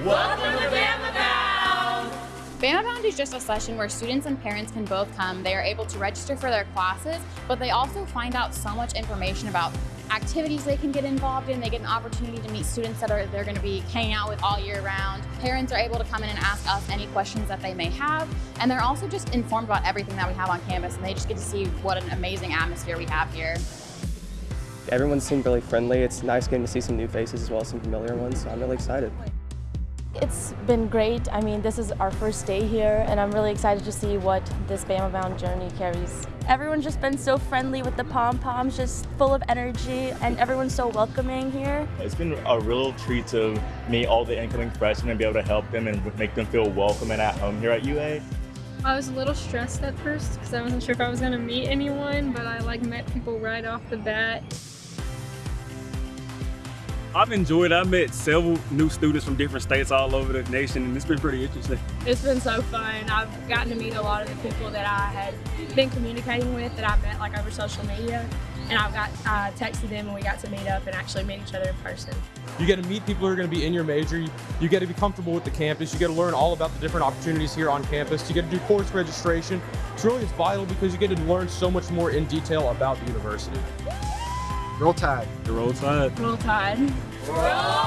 Welcome to Bama Bound! Bama Bound is just a session where students and parents can both come. They are able to register for their classes, but they also find out so much information about activities they can get involved in. They get an opportunity to meet students that are they're going to be hanging out with all year round. Parents are able to come in and ask us any questions that they may have, and they're also just informed about everything that we have on campus, and they just get to see what an amazing atmosphere we have here. Everyone seemed really friendly. It's nice getting to see some new faces as well as some familiar ones, so I'm really excited. It's been great. I mean, this is our first day here, and I'm really excited to see what this Bama Bound journey carries. Everyone's just been so friendly with the pom-poms, just full of energy, and everyone's so welcoming here. It's been a real treat to meet all the incoming freshmen and be able to help them and make them feel welcome and at home here at UA. I was a little stressed at first because I wasn't sure if I was going to meet anyone, but I like met people right off the bat. I've enjoyed it. I met several new students from different states all over the nation, and it's been pretty interesting. It's been so fun. I've gotten to meet a lot of the people that I had been communicating with that I met like over social media, and I've got uh, texted them and we got to meet up and actually meet each other in person. You get to meet people who are going to be in your major. You, you get to be comfortable with the campus. You get to learn all about the different opportunities here on campus. You get to do course registration. It's really it's vital because you get to learn so much more in detail about the university. Roll Tide. The roll tide. Roll Tide. Roll